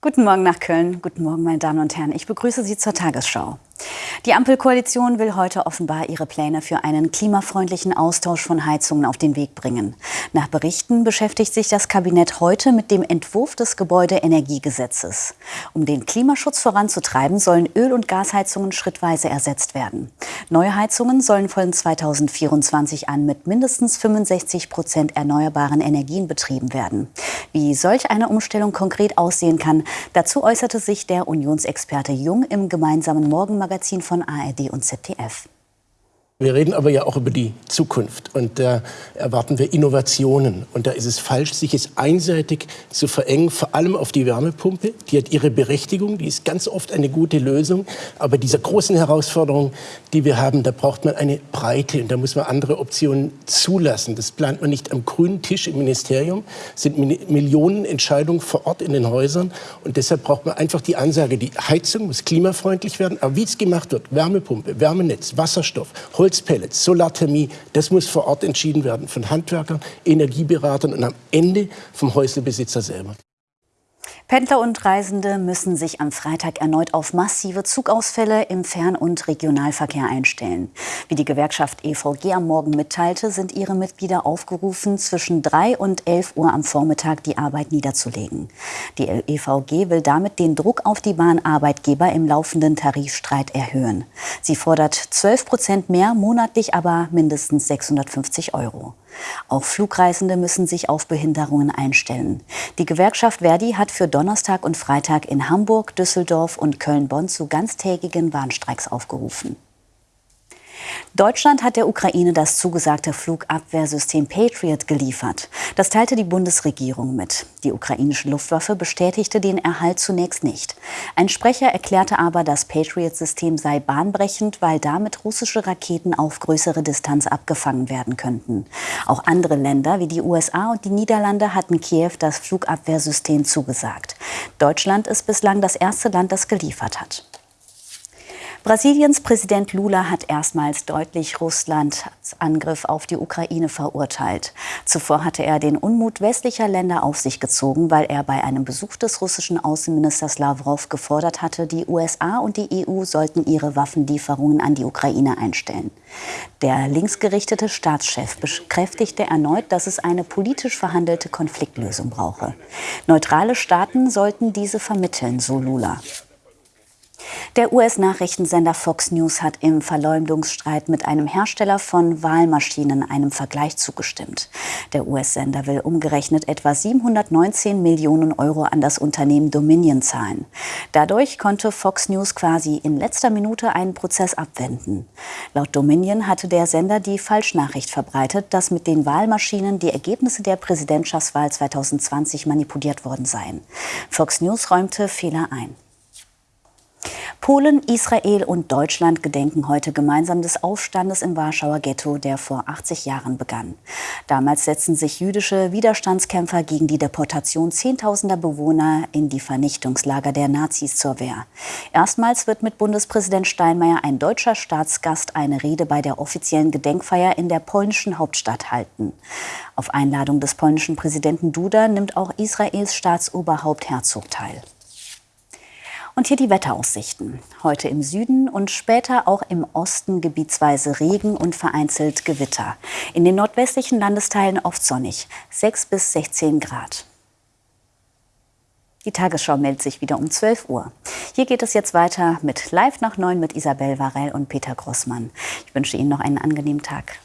Guten Morgen nach Köln. Guten Morgen, meine Damen und Herren. Ich begrüße Sie zur Tagesschau. Die Ampelkoalition will heute offenbar ihre Pläne für einen klimafreundlichen Austausch von Heizungen auf den Weg bringen. Nach Berichten beschäftigt sich das Kabinett heute mit dem Entwurf des Gebäudeenergiegesetzes. Um den Klimaschutz voranzutreiben, sollen Öl- und Gasheizungen schrittweise ersetzt werden. Neue Heizungen sollen von 2024 an mit mindestens 65 Prozent erneuerbaren Energien betrieben werden. Wie solch eine Umstellung konkret aussehen kann, dazu äußerte sich der Unionsexperte Jung im gemeinsamen Morgenmagazin von ARD und ZDF. Wir reden aber ja auch über die Zukunft und da erwarten wir Innovationen. Und da ist es falsch, sich es einseitig zu verengen, vor allem auf die Wärmepumpe. Die hat ihre Berechtigung, die ist ganz oft eine gute Lösung. Aber dieser großen Herausforderung, die wir haben, da braucht man eine Breite und da muss man andere Optionen zulassen. Das plant man nicht am grünen Tisch im Ministerium, es sind Millionen Entscheidungen vor Ort in den Häusern. Und deshalb braucht man einfach die Ansage, die Heizung muss klimafreundlich werden. Aber wie es gemacht wird, Wärmepumpe, Wärmenetz, Wasserstoff, Holz, Holzpellets, Solarthermie, das muss vor Ort entschieden werden von Handwerkern, Energieberatern und am Ende vom Häuslebesitzer selber. Pendler und Reisende müssen sich am Freitag erneut auf massive Zugausfälle im Fern- und Regionalverkehr einstellen. Wie die Gewerkschaft EVG am Morgen mitteilte, sind ihre Mitglieder aufgerufen, zwischen 3 und 11 Uhr am Vormittag die Arbeit niederzulegen. Die EVG will damit den Druck auf die Bahnarbeitgeber im laufenden Tarifstreit erhöhen. Sie fordert 12 Prozent mehr, monatlich aber mindestens 650 Euro. Auch Flugreisende müssen sich auf Behinderungen einstellen. Die Gewerkschaft Verdi hat für Donnerstag und Freitag in Hamburg, Düsseldorf und Köln-Bonn zu ganztägigen Warnstreiks aufgerufen. Deutschland hat der Ukraine das zugesagte Flugabwehrsystem Patriot geliefert. Das teilte die Bundesregierung mit. Die ukrainische Luftwaffe bestätigte den Erhalt zunächst nicht. Ein Sprecher erklärte aber, das Patriot-System sei bahnbrechend, weil damit russische Raketen auf größere Distanz abgefangen werden könnten. Auch andere Länder wie die USA und die Niederlande hatten Kiew das Flugabwehrsystem zugesagt. Deutschland ist bislang das erste Land, das geliefert hat. Brasiliens Präsident Lula hat erstmals deutlich Russlands Angriff auf die Ukraine verurteilt. Zuvor hatte er den Unmut westlicher Länder auf sich gezogen, weil er bei einem Besuch des russischen Außenministers Lavrov gefordert hatte, die USA und die EU sollten ihre Waffenlieferungen an die Ukraine einstellen. Der linksgerichtete Staatschef bekräftigte erneut, dass es eine politisch verhandelte Konfliktlösung brauche. Neutrale Staaten sollten diese vermitteln, so Lula. Der US-Nachrichtensender Fox News hat im Verleumdungsstreit mit einem Hersteller von Wahlmaschinen einem Vergleich zugestimmt. Der US-Sender will umgerechnet etwa 719 Millionen Euro an das Unternehmen Dominion zahlen. Dadurch konnte Fox News quasi in letzter Minute einen Prozess abwenden. Laut Dominion hatte der Sender die Falschnachricht verbreitet, dass mit den Wahlmaschinen die Ergebnisse der Präsidentschaftswahl 2020 manipuliert worden seien. Fox News räumte Fehler ein. Polen, Israel und Deutschland gedenken heute gemeinsam des Aufstandes im Warschauer Ghetto, der vor 80 Jahren begann. Damals setzten sich jüdische Widerstandskämpfer gegen die Deportation zehntausender Bewohner in die Vernichtungslager der Nazis zur Wehr. Erstmals wird mit Bundespräsident Steinmeier ein deutscher Staatsgast eine Rede bei der offiziellen Gedenkfeier in der polnischen Hauptstadt halten. Auf Einladung des polnischen Präsidenten Duda nimmt auch Israels Staatsoberhaupt Herzog teil. Und hier die Wetteraussichten. Heute im Süden und später auch im Osten gebietsweise Regen und vereinzelt Gewitter. In den nordwestlichen Landesteilen oft sonnig, 6 bis 16 Grad. Die Tagesschau meldet sich wieder um 12 Uhr. Hier geht es jetzt weiter mit Live nach 9 mit Isabel Varell und Peter Grossmann. Ich wünsche Ihnen noch einen angenehmen Tag.